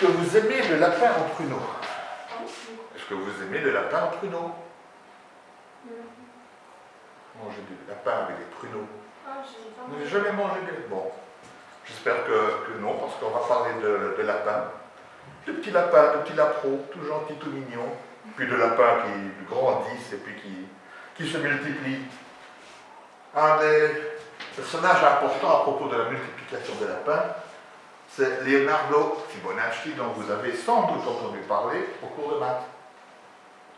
Que vous aimez le lapin en pruneau Est-ce que vous aimez le lapin en pruneau Manger du lapin avec des pruneaux. Vous n'avez jamais mangé des... Bon, j'espère que, non, parce qu'on va parler de, de lapin. De petits lapins, de petits lapros, tout gentils, tout mignons. Puis de lapins qui grandissent et puis qui, qui se multiplient. Un des personnages importants à propos de la multiplication des lapins, c'est Leonardo Fibonacci, dont vous avez sans doute entendu parler au cours de maths.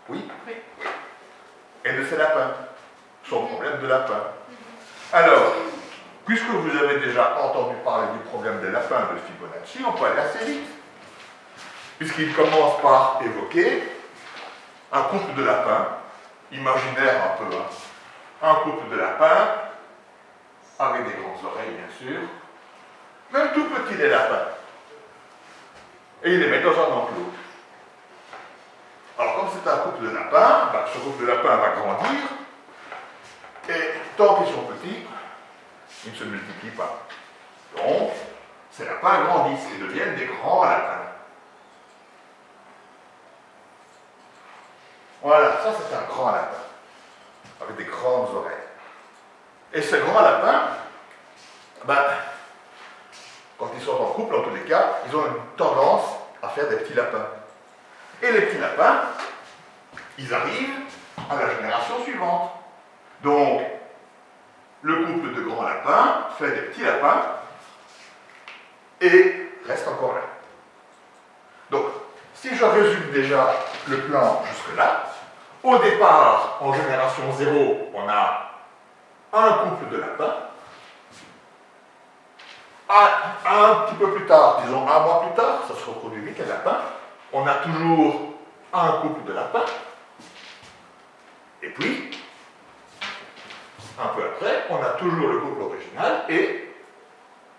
Oui Oui. Et de ses lapins, son problème de lapin. Alors, puisque vous avez déjà entendu parler du problème des lapins de Fibonacci, on peut aller assez vite. Puisqu'il commence par évoquer un couple de lapins, imaginaire un peu, hein. un couple de lapins, avec des grandes oreilles bien sûr, même tout petit des lapins. Et il les met dans un enclos. Alors comme c'est un couple de lapins, ben, ce couple de lapins va grandir, et tant qu'ils sont petits, ils ne se multiplient pas. Donc, ces lapins grandissent et deviennent des grands lapins. Voilà, ça c'est un grand lapin, avec des grandes oreilles. Et ce grand lapin, ben, quand ils sont en couple, en tous les cas, ils ont une tendance à faire des petits lapins. Et les petits lapins, ils arrivent à la génération suivante. Donc, le couple de grands lapins fait des petits lapins et reste encore là. Donc, si je résume déjà le plan jusque-là, au départ, en génération 0, on a un couple de lapins. Un, petit peu plus tard, disons un mois plus tard, ça se reproduit vite les lapins, on a toujours un couple de lapins. Et puis, un peu après, on a toujours le couple original et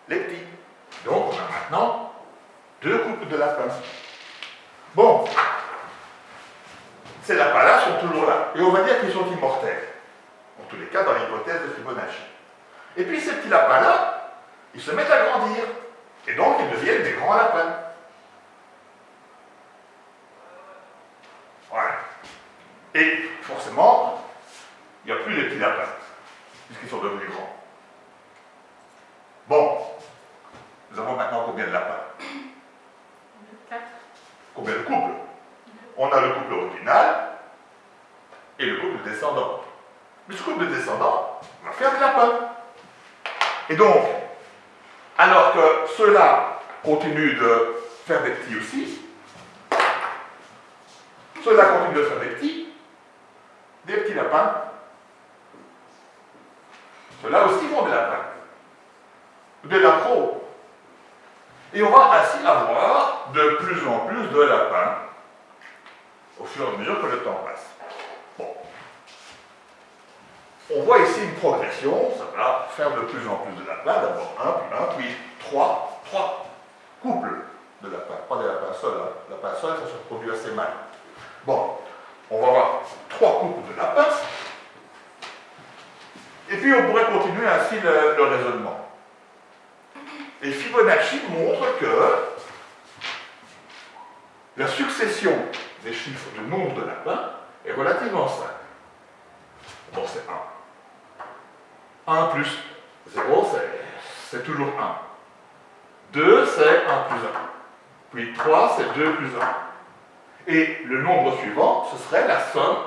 les petits. Donc, on a maintenant deux couples de lapins. Bon, ces lapins-là sont toujours là. Et on va dire qu'ils sont immortels. En tous les cas, dans l'hypothèse de Fibonacci. Et puis ces petits lapins-là, ils se mettent à grandir. Et donc, ils deviennent des grands lapins. continue de faire des petits aussi. Ceux-là continuent de faire des petits, des petits lapins. Ceux-là aussi vont des lapins, des lapros. Et on va ainsi avoir de plus en plus de lapins au fur et à mesure que le temps passe. Bon. On voit ici une progression, ça va faire de plus en plus de lapins, d'abord 1, puis 1, puis 3, 3, couple de la part, pas de la part seule. Hein. La part seule, ça se produit assez mal. Bon, on va avoir trois couples de lapins. Et puis on pourrait continuer ainsi le, raisonnement. Et Fibonacci montre que la succession des chiffres du nombre de lapins est relativement simple. Bon, c'est 1. 1 plus 0, c'est toujours 1. 2, c'est 1 plus 1. Puis 3, c'est 2 plus 1. Et le nombre suivant, ce serait la somme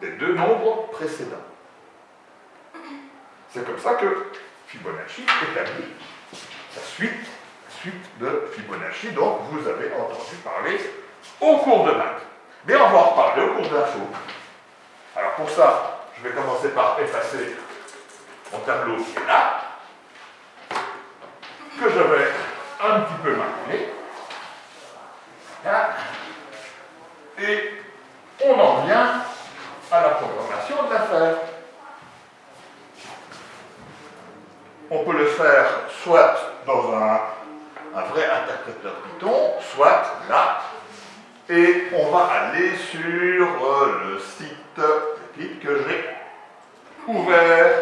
des deux nombres précédents. C'est comme ça que Fibonacci établit suite, suite de Fibonacci dont vous avez entendu parler au cours de maths. Mais on va en reparler au cours d'info. Alors pour ça, je vais commencer par effacer mon tableau qui est là, que je vais un petit peu marquer. Et on en vient à la programmation de l'affaire. On peut le faire soit dans un, un vrai interpréteur Python, soit là, et on va aller sur euh, le site que j'ai ouvert.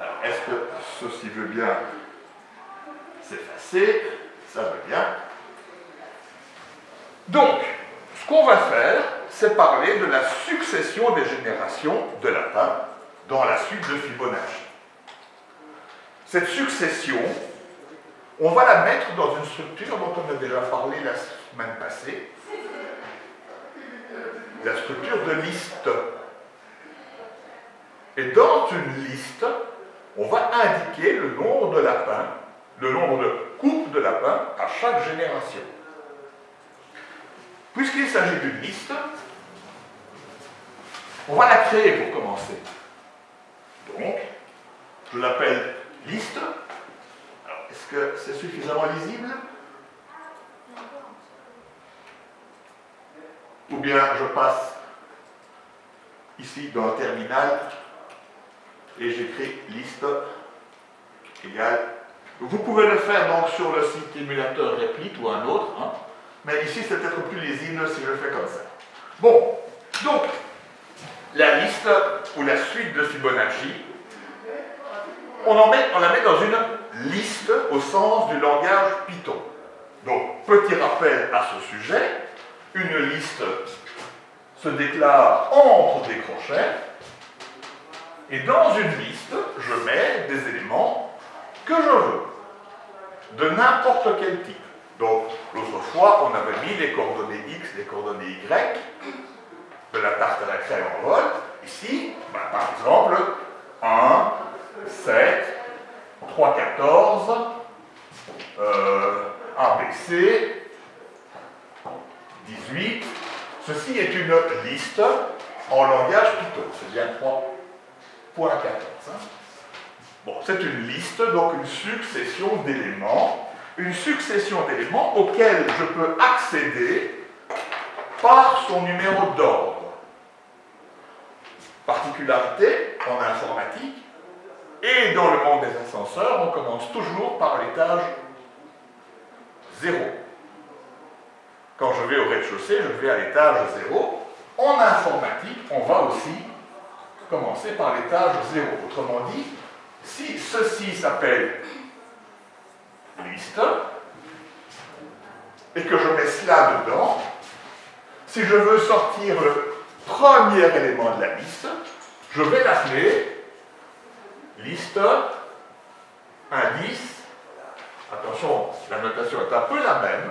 Alors, est-ce que ceci veut bien s'effacer Ça veut bien. Donc, ce qu'on va faire, c'est parler de la succession des générations de lapins dans la suite de Fibonacci. Cette succession, on va la mettre dans une structure dont on a déjà parlé la semaine passée, la structure de liste. Et dans une liste, on va indiquer le nombre de lapins, le nombre de couples de lapins à chaque génération. Puisqu'il s'agit d'une liste, on va la créer pour commencer. Donc, je l'appelle liste. est-ce que c'est suffisamment lisible? Ou bien je passe ici dans le terminal et j'écris liste égale. Vous pouvez le faire donc sur le site émulateur Replit ou un autre, hein. mais ici c'est peut-être plus lisible si je le fais comme ça. Bon, donc la liste ou la suite de Fibonacci, on la met dans une liste au sens du langage Python. Donc, petit rappel à ce sujet, une liste se déclare entre des crochets, et dans une liste, je mets des éléments que je veux, de n'importe quel type. Donc, l'autre fois, on avait mis les coordonnées X, les coordonnées Y, de la tarte à la crème en vol. Ici, ben, par exemple, 1, 7, 3, 14, euh, ABC, 18. Ceci est une liste en langage Python. C'est bien 3.14. Hein. Bon, c'est une liste, donc une succession d'éléments. Une succession d'éléments auxquels je peux accéder par son numéro d'ordre. Particularité en informatique, et dans le monde des ascenseurs, on commence toujours par l'étage 0. Quand je vais au rez-de-chaussée, je vais à l'étage 0. En informatique, on va aussi commencer par l'étage 0. Autrement dit, si ceci s'appelle liste, et que je mets cela dedans, si je veux sortir le premier élément de la liste, je vais l'appeler liste, indice, attention, la notation est un peu la même,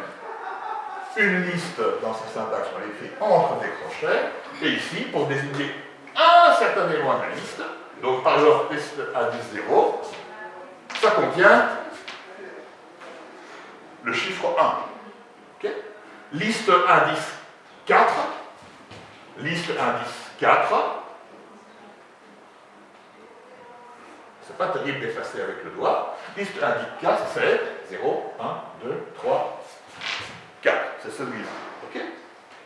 une liste dans sa syntaxe, on l'écrit entre des crochets, et ici, pour désigner un certain élément de la liste, donc par exemple liste indice 0, ça contient le chiffre 1. Liste indice 4, liste indice 4, c'est pas terrible d'effacer avec le doigt, liste indice 4, c'est 0, 1, 2, 3, 4, c'est celui-là.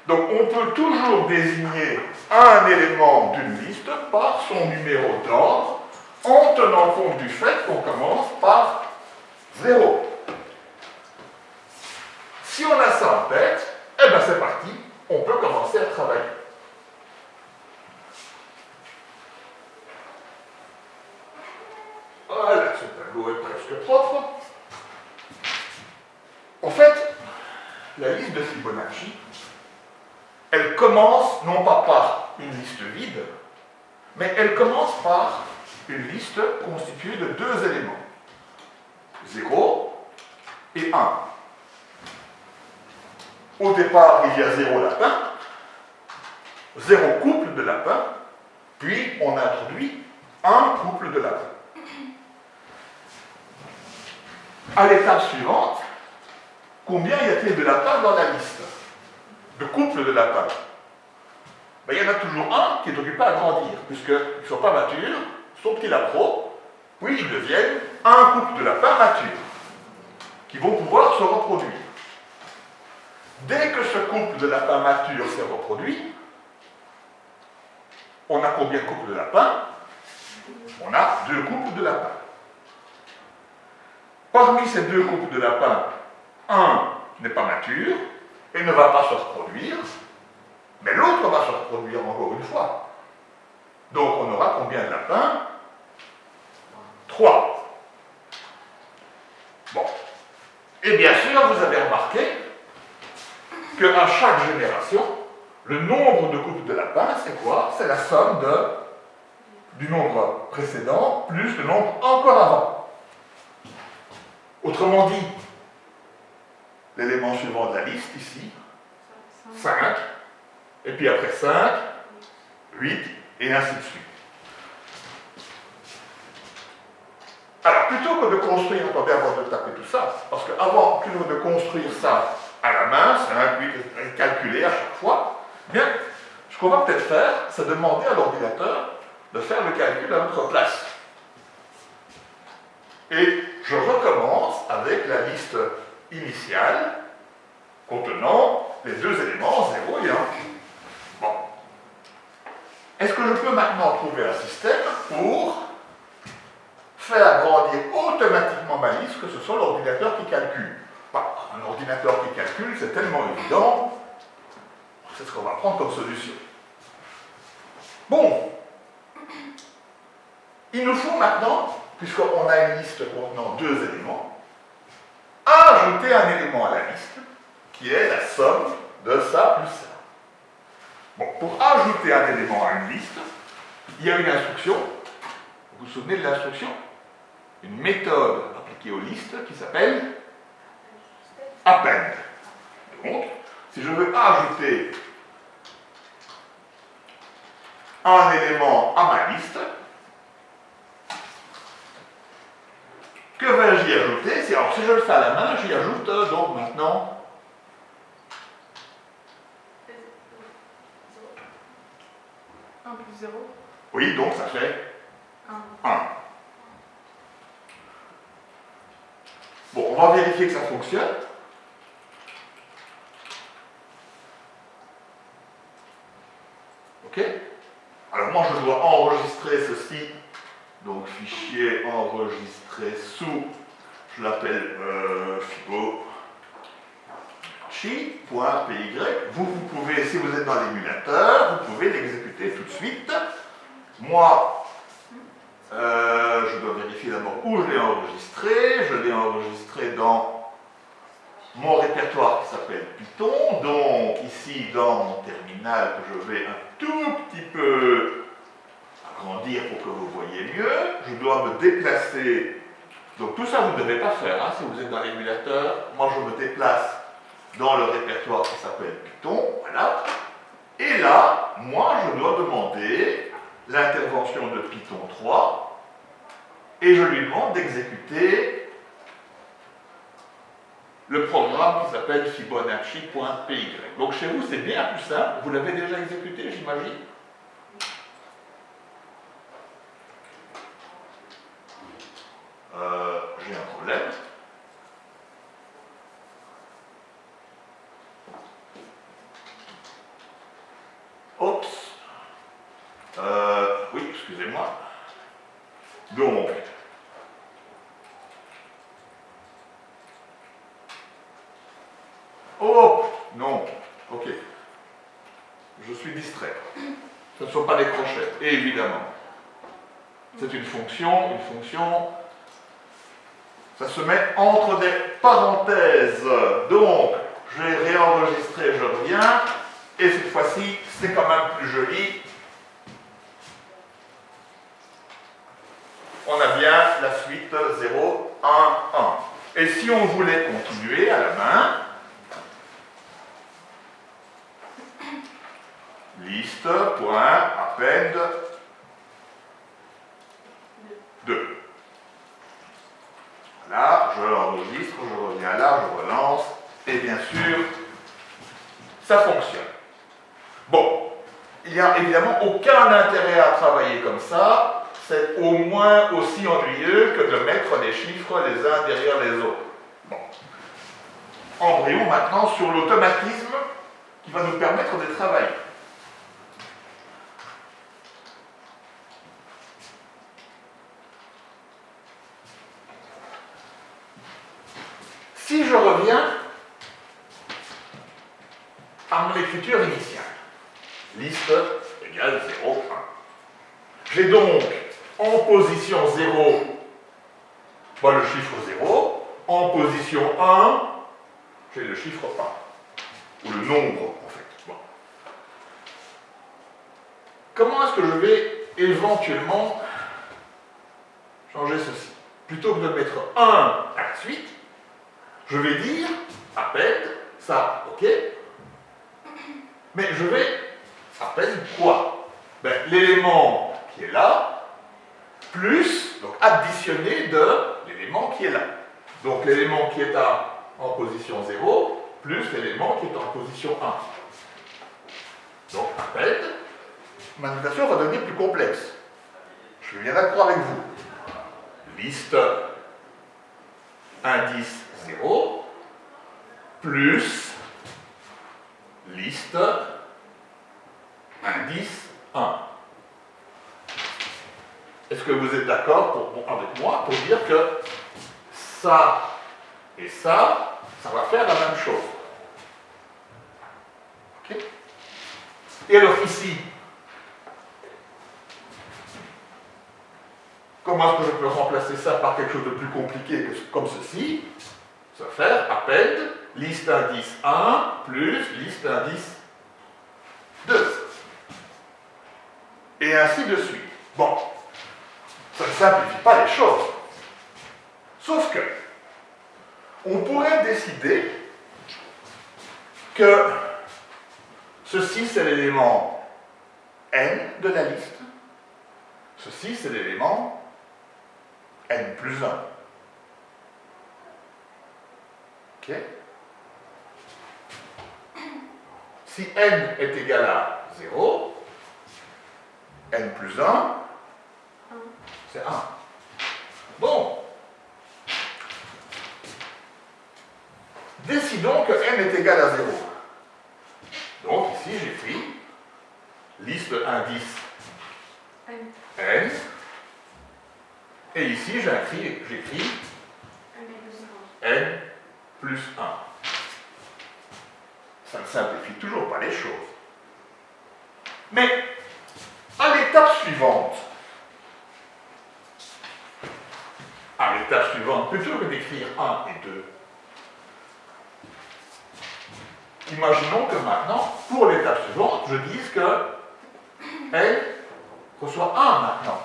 Donc on peut toujours désigner un élément d'une liste par son numéro d'ordre en tenant compte du fait qu'on commence par 0. Si on a ça en tête, eh bien c'est parti, on peut commencer à travailler. Voilà, ce tableau est presque propre. En fait, la liste de Fibonacci, elle commence non pas par une liste vide, mais elle commence par une liste constituée de deux éléments, 0 et 1. Au départ, il y a 0 lapin, 0 couple de lapins, puis on introduit un couple de lapins. À l'étape suivante, combien y a-t-il de lapins dans la liste? De couples de lapins ben, Il y en a toujours un qui est occupé à grandir, puisqu'ils ne sont pas matures, sont petits lapros, puis ils deviennent un couple de lapins matures, qui vont pouvoir se reproduire. Dès que ce couple de lapins matures s'est reproduit, on a combien de couples de lapins? On a deux couples de lapins. Parmi ces deux couples de lapins, un n'est pas mature et ne va pas se reproduire, mais l'autre va se reproduire encore une fois. Donc on aura combien de lapins? Trois. Bon. Et bien sûr, vous avez remarqué qu'à chaque génération, le nombre de coupes de lapin, c'est quoi? C'est la somme de, du nombre précédent plus le nombre encore avant. Autrement dit, l'élément suivant de la liste ici, 5, et puis après 5, 8, et ainsi de suite. Alors, plutôt que de construire, attendez avant de taper tout ça, parce qu'avant, plutôt que de construire ça à la main, 5, 8, calculer à chaque fois, bien, ce qu'on va peut-être faire, c'est demander à l'ordinateur de faire le calcul à notre place. Et je recommence avec la liste initiale contenant les deux éléments 0 et 1. Bon. Est-ce que je peux maintenant trouver un système pour faire grandir automatiquement ma liste que ce soit l'ordinateur qui calcule? Bah, Un ordinateur qui calcule, c'est tellement évident, c'est ce qu'on va prendre comme solution. Bon, il nous faut maintenant, puisqu'on a une liste contenant deux éléments, ajouter un élément à la liste qui est la somme de ça plus ça. Bon, pour ajouter un élément à une liste, il y a une instruction. Vous vous souvenez de l'instruction? Une méthode appliquée aux listes qui s'appelle append. Donc, si je veux ajouter un élément à ma liste, que vais-je y ajouter? Alors, si je le fais à la main, j'y ajoute donc maintenant 1 plus 0 Oui, donc ça fait 1. 1. Bon, on va vérifier que ça fonctionne. OK Alors moi, je dois enregistrer ceci. Donc, fichier enregistré sous, je l'appelle euh, Fibo chi.py, vous, vous pouvez, si vous êtes dans l'émulateur, vous pouvez l'exécuter tout de suite. Moi, euh, je dois vérifier d'abord où je l'ai enregistré. Je l'ai enregistré dans mon répertoire qui s'appelle Python. Donc, ici, dans mon terminal, que je vais un tout petit peu agrandir pour que vous voyez mieux, je dois me déplacer. Donc, tout ça, vous ne devez pas faire hein, si vous êtes dans l'émulateur. Moi, je me déplace dans le répertoire qui s'appelle Python, voilà. Et là, moi, je dois demander l'intervention de Python 3 et je lui demande d'exécuter le programme qui s'appelle fibonacci.py. Donc chez vous, c'est bien plus simple. Vous l'avez déjà exécuté, j'imagine euh, J'ai un problème. Oups. Euh, oui, excusez-moi. Donc, oh, non, ok. Je suis distrait. Ce ne sont pas des crochets, évidemment. C'est une fonction, une fonction, ça se met entre des parenthèses. Donc, je vais réenregistrer, je reviens, et cette fois-ci, c'est quand même plus joli. On a bien la suite 0, 1, 1. Et si on voulait continuer à la main, liste.append 2. Voilà, je l'enregistre, je reviens là, je relance, et bien sûr, ça fonctionne. Bon, il n'y a évidemment aucun intérêt à travailler comme ça, c'est au moins aussi ennuyeux que de mettre les chiffres les uns derrière les autres. Bon. Embryon maintenant sur l'automatisme qui va nous permettre de travailler. Si je reviens à mon écriture initiale, liste égale 0, 1. J'ai donc en position 0 le chiffre 0, en position 1, j'ai le chiffre 1. ou le nombre, en fait. Comment est-ce que je vais éventuellement changer ceci? Plutôt que de mettre 1 à la suite, je vais dire, appelle ça, ok Mais je vais, appelle quoi? Ben, L'élément qui est là, plus, donc additionné de qui est là. Donc l'élément qui est à, en position 0, plus l'élément qui est en position 1. Donc appelle, ma notation va devenir plus complexe. Je suis bien d'accord avec vous. Liste indice 0 plus liste indice 1. Est-ce que vous êtes d'accord avec moi pour dire que ça et ça, ça va faire la même chose? Et alors ici, comment est-ce que je peux remplacer ça par quelque chose de plus compliqué comme ceci? Ça va faire appel liste indice 1 plus liste indice 2. Et ainsi de suite. Bon, ça ne simplifie pas les choses. Sauf que, on pourrait décider que ceci c'est l'élément n de la liste, ceci c'est l'élément n plus 1. Ok Si n est égal à 0, n plus 1, c'est 1. Bon. Décidons que n est égal à 0. Donc ici j'écris liste indice n. Et ici j'écris n plus 1. Ça ne simplifie toujours pas les choses. Mais à l'étape suivante, à l'étape suivante, plutôt que d'écrire 1 et 2, imaginons que maintenant, pour l'étape suivante, je dise que n reçoit 1 maintenant.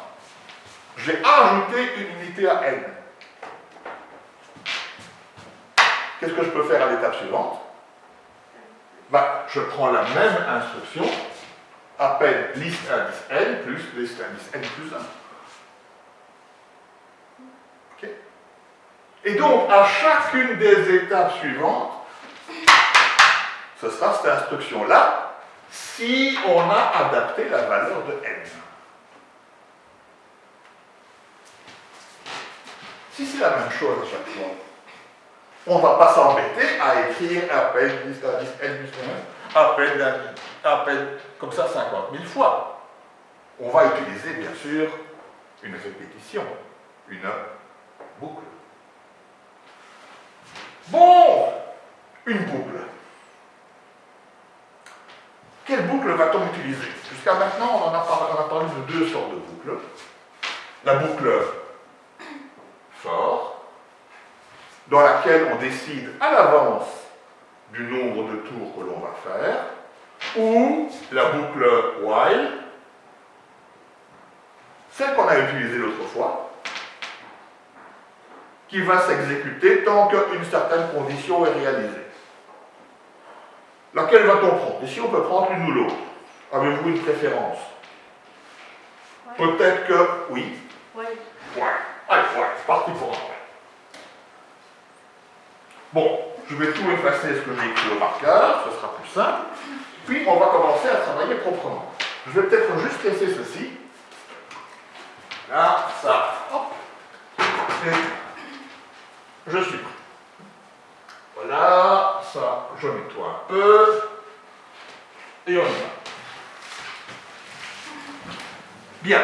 J'ai ajouté une unité à n. Qu'est-ce que je peux faire à l'étape suivante? Bah, Je prends la même instruction, appelle liste indice n plus liste indice n plus 1. Et donc, à chacune des étapes suivantes, ce sera cette instruction-là, si on a adapté la valeur de n. Si c'est la même chose à chaque fois, on ne va pas s'embêter à écrire appel liste indice n plus 1, appel, appel comme ça 50 000 fois. On va utiliser bien sûr une répétition, une boucle. Bon, une boucle. Quelle boucle va-t-on utiliser? Jusqu'à maintenant, on, a parlé, de deux sortes de boucles. La boucle for, dans laquelle on décide à l'avance du nombre de tours que l'on va faire, ou la boucle while, celle qu'on a utilisée l'autre fois, qui va s'exécuter tant qu'une certaine condition est réalisée. Laquelle va-t-on prendre? Ici, on peut prendre une ou l'autre. Avez-vous une préférence? Peut-être que oui. Oui. Ouais. Allez, ouais, c'est parti pour un Bon, je vais tout effacer ce que j'ai écrit au marqueur, ce sera plus simple. Puis, on va commencer à travailler proprement. Je vais peut-être juste laisser ceci. Là, ça, hop. Et je suis prêt. Voilà, ça, je nettoie un peu. Et on y va. Bien.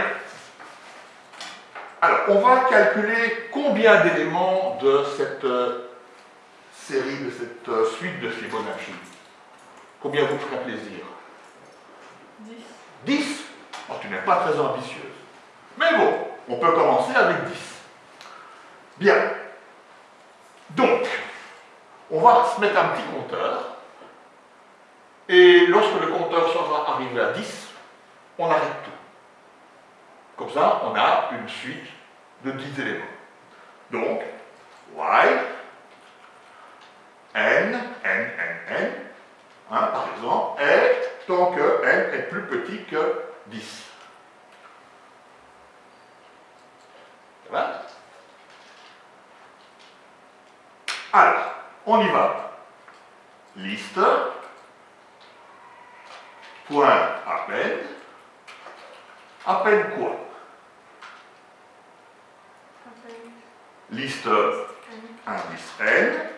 Alors, on va calculer combien d'éléments de cette euh, série, de cette euh, suite de Fibonacci. Combien vous ferait plaisir? 10. 10 Tu n'es pas très ambitieuse. Mais bon, on peut commencer avec 10. Bien. Donc, on va se mettre un petit compteur. Et lorsque le compteur sera arrivé à 10, on arrête tout. Comme ça, on a une suite de 10 éléments. Donc, while n, n, n, n, hein, par exemple, est tant que n est plus petit que 10. Ça va? Alors, on y va. Liste, point appel, appel quoi Liste indice n,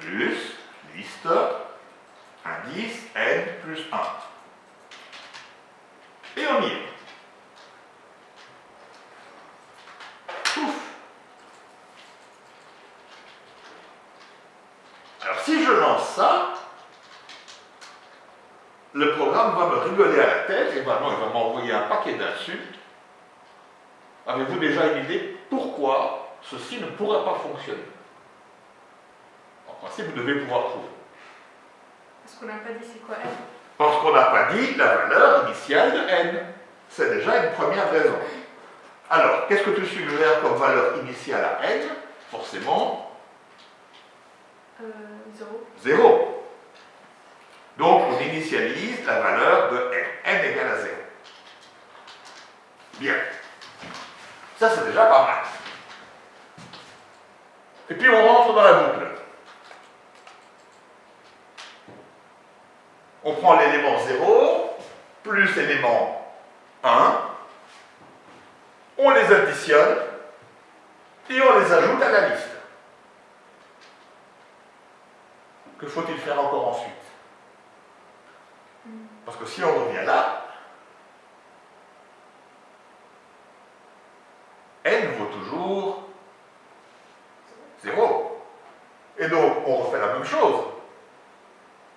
plus liste indice n plus 1. Et on y est. Alors si je lance ça, le programme va me rigoler à la tête et vraiment il va m'envoyer un paquet d'insultes. Avez-vous déjà une idée pourquoi ceci ne pourrait pas fonctionner? En principe, vous devez pouvoir trouver. Parce qu'on n'a pas dit c'est quoi n? Parce qu'on n'a pas dit la valeur initiale de n. C'est déjà une première raison. Alors, qu'est-ce que tu suggères comme valeur initiale à n? Forcément, euh, 0. 0. Donc, on initialise la valeur de n. n égale à 0. Bien. Ça, c'est déjà pas mal. Et puis, on rentre dans la boucle. On prend l'élément 0 plus l'élément 1, on les additionne et on les ajoute à la liste. Que faut-il faire encore Parce que si on revient là, n vaut toujours 0. Et donc, on refait la même chose.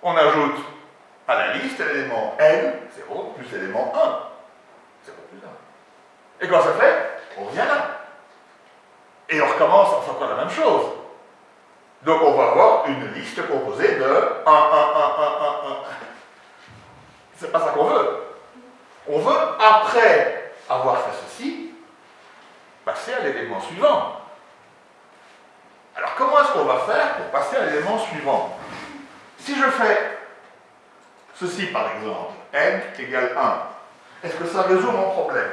On ajoute à la liste l'élément n, 0, plus l'élément 1. 0 plus 1. Et quand ça fait On revient là. Et on recommence, on fait encore la même chose. Donc on va avoir une liste composée de 1, 1, 1, 1, 1, 1. C'est pas ça qu'on veut. On veut, après avoir fait ceci, passer à l'élément suivant. Est-ce qu'on va faire pour passer à l'élément suivant Si je fais ceci par exemple, n égale 1, est-ce que ça résout mon problème?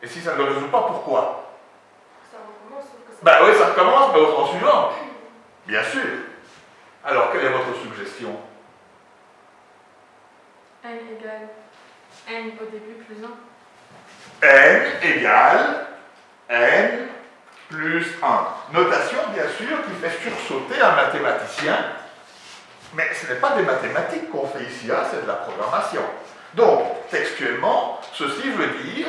Et si ça ne le résout pas, pourquoi? Ça recommence. Ben oui, ça recommence, mais au temps suivant. Bien sûr. Alors, quelle est votre suggestion? N égale n au début plus 1. n égale n plus 1. Notation, bien sûr, qui fait sursauter un mathématicien, mais ce n'est pas des mathématiques qu'on fait ici, hein, c'est de la programmation. Donc, textuellement, ceci veut dire,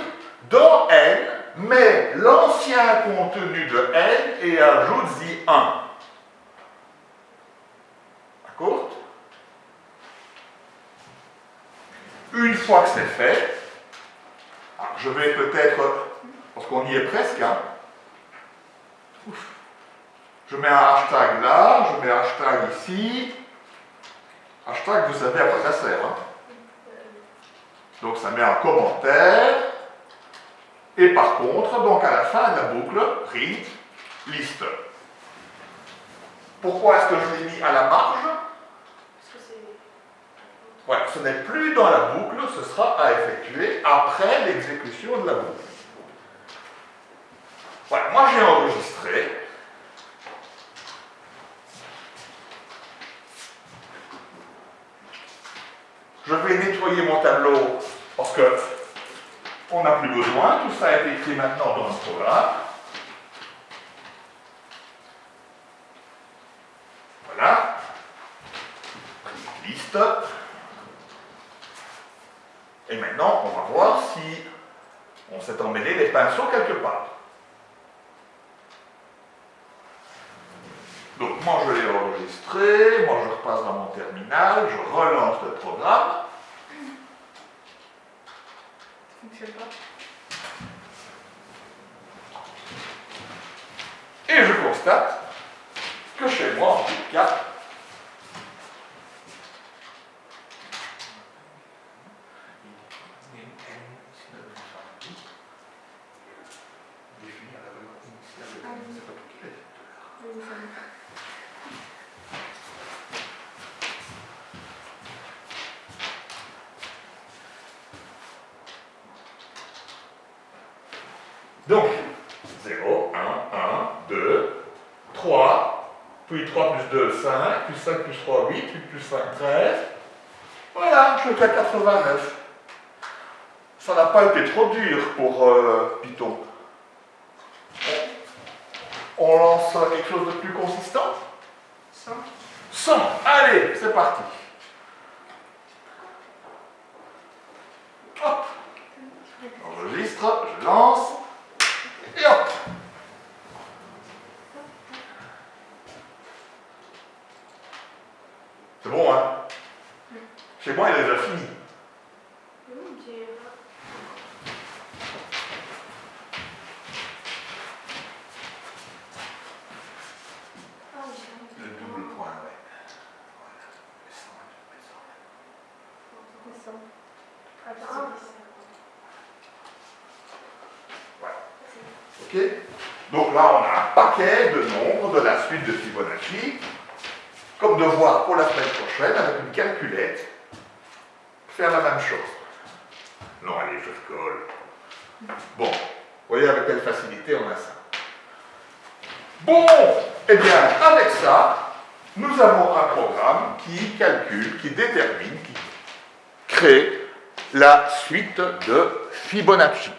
dans n, mets l'ancien contenu de n et ajoute-y 1. D'accord? Une fois que c'est fait, je vais peut-être, qu'on y est presque, hein, Ouf. je mets un hashtag là, je mets un hashtag ici. Hashtag, vous savez à quoi ça sert. Hein? Donc ça met un commentaire. Et par contre, donc à la fin de la boucle, print liste. Pourquoi est-ce que je l'ai mis à la marge? Parce que c'est... Ouais, ce n'est plus dans la boucle, ce sera à effectuer après l'exécution de la boucle. Voilà, moi j'ai enregistré. Je vais nettoyer mon tableau parce que on n'a plus besoin, tout ça a été écrit maintenant dans le programme. Voilà. Liste. Et maintenant, on va voir si on s'est emmêlé les pinceaux quelque part. Donc moi je l'ai repasse dans mon terminal, je relance le programme. Ça fonctionne pas. Et je constate que chez moi, en tout cas, Donc, 0, 1, 1, 2, 3, puis 3 plus 2, 5, plus 5 plus 3, 8, puis plus 5, 13. Voilà, je fais 89. Ça n'a pas été trop dur pour euh, Python. On lance quelque chose de plus consistant? 100. 100. Allez, c'est parti. Hop. J'enregistre, je lance. Et hop C'est bon, hein Chez moi, il est déjà fini. Le double point, ouais. Ok Donc là, on a un paquet de nombres de la suite de Fibonacci. Comme devoir pour la semaine prochaine, avec une calculette, faire la même chose. Non, allez, je colle. Bon, voyez avec quelle facilité on a ça. Bon, eh bien, avec ça, nous avons un programme qui calcule, qui détermine, qui crée la suite de Fibonacci.